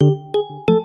Música